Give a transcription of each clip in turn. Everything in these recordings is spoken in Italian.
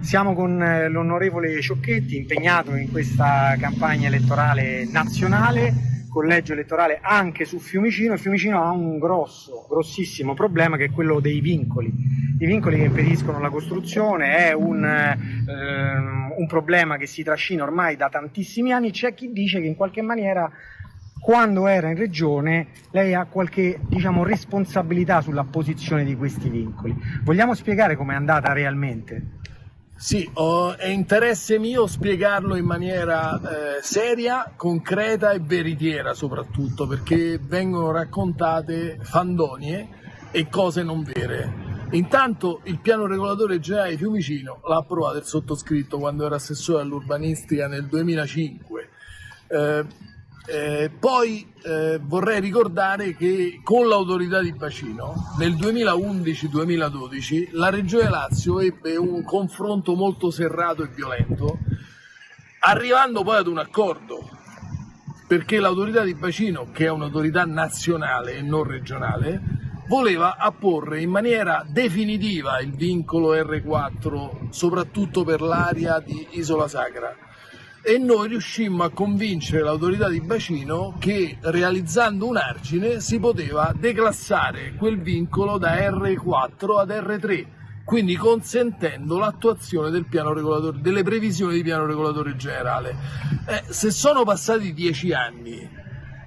Siamo con eh, l'onorevole Ciocchetti impegnato in questa campagna elettorale nazionale, collegio elettorale anche su Fiumicino. Fiumicino ha un grosso, grossissimo problema che è quello dei vincoli. I vincoli che impediscono la costruzione è un, ehm, un problema che si trascina ormai da tantissimi anni. C'è chi dice che in qualche maniera quando era in regione lei ha qualche diciamo, responsabilità sulla posizione di questi vincoli. Vogliamo spiegare com'è andata realmente? Sì, oh, è interesse mio spiegarlo in maniera eh, seria, concreta e veritiera soprattutto, perché vengono raccontate fandonie e cose non vere. Intanto il piano regolatore generale di Fiumicino l'ha approvato il sottoscritto quando era assessore all'urbanistica nel 2005. Eh, eh, poi eh, vorrei ricordare che con l'autorità di bacino nel 2011-2012 la Regione Lazio ebbe un confronto molto serrato e violento, arrivando poi ad un accordo, perché l'autorità di bacino, che è un'autorità nazionale e non regionale, voleva apporre in maniera definitiva il vincolo R4, soprattutto per l'area di Isola Sacra e noi riuscimmo a convincere l'autorità di bacino che realizzando un argine si poteva declassare quel vincolo da R4 ad R3 quindi consentendo l'attuazione del delle previsioni di piano regolatore generale. Eh, se sono passati dieci anni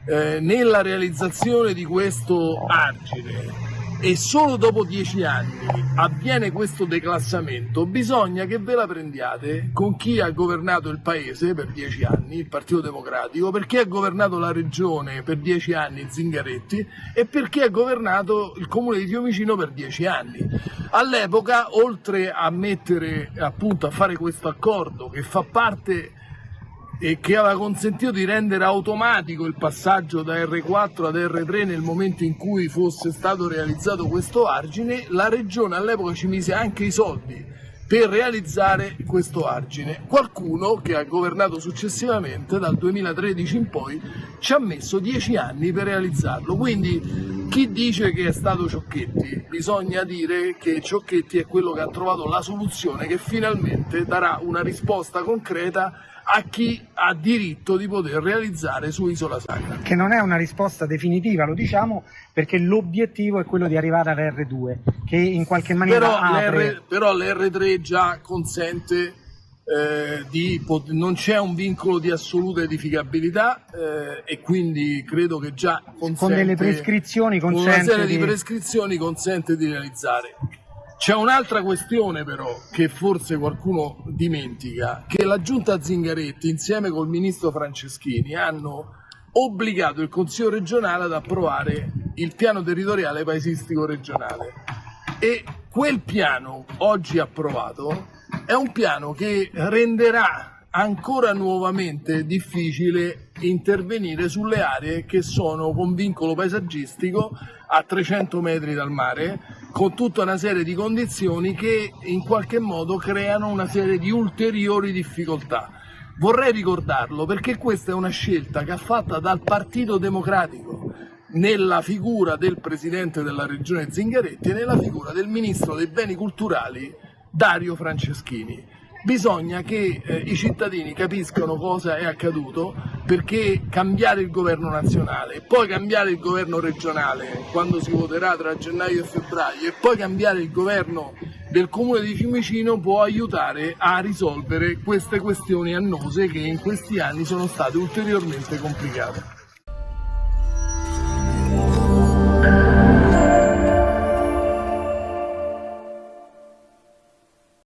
eh, nella realizzazione di questo argine e solo dopo dieci anni avviene questo declassamento, bisogna che ve la prendiate con chi ha governato il paese per dieci anni, il Partito Democratico, per chi ha governato la regione per dieci anni, Zingaretti, e per chi ha governato il comune di Fiumicino per dieci anni. All'epoca, oltre a mettere appunto a fare questo accordo che fa parte e che aveva consentito di rendere automatico il passaggio da R4 ad R3 nel momento in cui fosse stato realizzato questo argine, la regione all'epoca ci mise anche i soldi per realizzare questo argine. Qualcuno che ha governato successivamente dal 2013 in poi ci ha messo dieci anni per realizzarlo, quindi chi dice che è stato Ciocchetti, bisogna dire che Ciocchetti è quello che ha trovato la soluzione che finalmente darà una risposta concreta a chi ha diritto di poter realizzare su Isola Sacra. Che non è una risposta definitiva, lo diciamo, perché l'obiettivo è quello di arrivare all'R2, che in qualche maniera però apre... Però l'R3 già consente eh, di, non c'è un vincolo di assoluta edificabilità eh, e quindi credo che già consente, con delle prescrizioni consente con una serie di... di prescrizioni consente di realizzare. C'è un'altra questione però che forse qualcuno dimentica, che la giunta Zingaretti insieme col ministro Franceschini hanno obbligato il Consiglio regionale ad approvare il piano territoriale paesistico regionale. E quel piano oggi approvato è un piano che renderà ancora nuovamente difficile intervenire sulle aree che sono con vincolo paesaggistico a 300 metri dal mare con tutta una serie di condizioni che in qualche modo creano una serie di ulteriori difficoltà. Vorrei ricordarlo perché questa è una scelta che ha fatta dal Partito Democratico nella figura del Presidente della Regione Zingaretti e nella figura del Ministro dei Beni Culturali Dario Franceschini bisogna che eh, i cittadini capiscano cosa è accaduto perché cambiare il governo nazionale, poi cambiare il governo regionale quando si voterà tra gennaio e febbraio e poi cambiare il governo del comune di Fiumicino può aiutare a risolvere queste questioni annose che in questi anni sono state ulteriormente complicate.